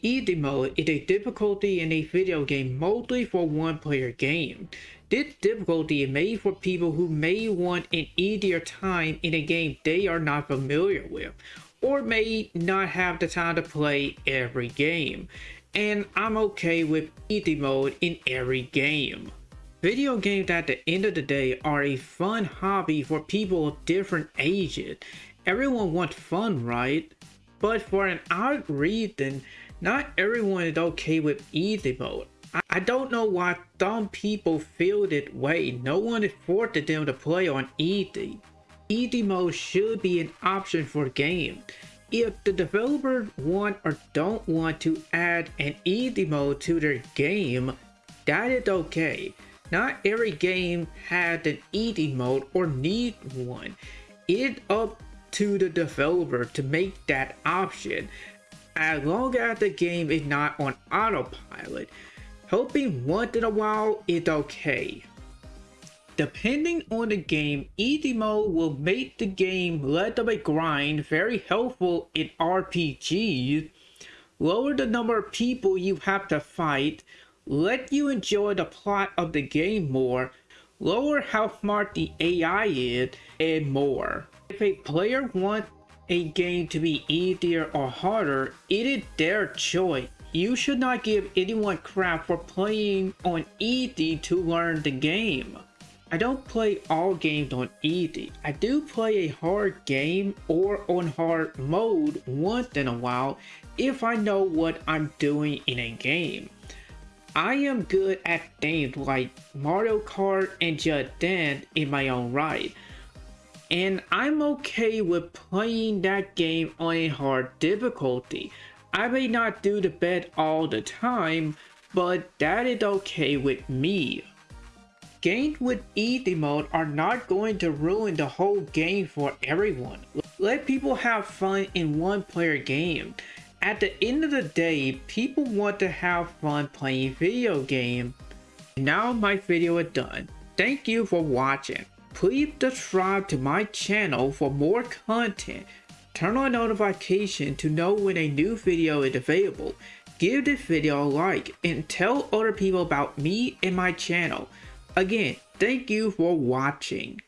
Easy mode is a difficulty in a video game mostly for one player game. This difficulty is made for people who may want an easier time in a game they are not familiar with, or may not have the time to play every game. And I'm okay with easy mode in every game. Video games at the end of the day are a fun hobby for people of different ages. Everyone wants fun, right? But for an odd reason, not everyone is okay with easy mode. I don't know why some people feel that way. No one is forced them to play on easy. Easy mode should be an option for game. If the developers want or don't want to add an easy mode to their game, that is okay. Not every game has an easy mode or needs one. It's up to the developer to make that option as long as the game is not on autopilot. Helping once in a while is okay. Depending on the game, easy mode will make the game less of a grind, very helpful in RPGs, lower the number of people you have to fight, let you enjoy the plot of the game more, lower how smart the AI is, and more. If a player wants a game to be easier or harder, it is their choice. You should not give anyone crap for playing on easy to learn the game. I don't play all games on easy. I do play a hard game or on hard mode once in a while if I know what I'm doing in a game. I am good at things like Mario Kart and Just Dance in my own right and I'm okay with playing that game on a hard difficulty. I may not do the best all the time, but that is okay with me. Games with easy mode are not going to ruin the whole game for everyone. Let people have fun in one player game. At the end of the day, people want to have fun playing video games. Now my video is done. Thank you for watching. Please subscribe to my channel for more content. Turn on notification to know when a new video is available. Give this video a like and tell other people about me and my channel. Again, thank you for watching.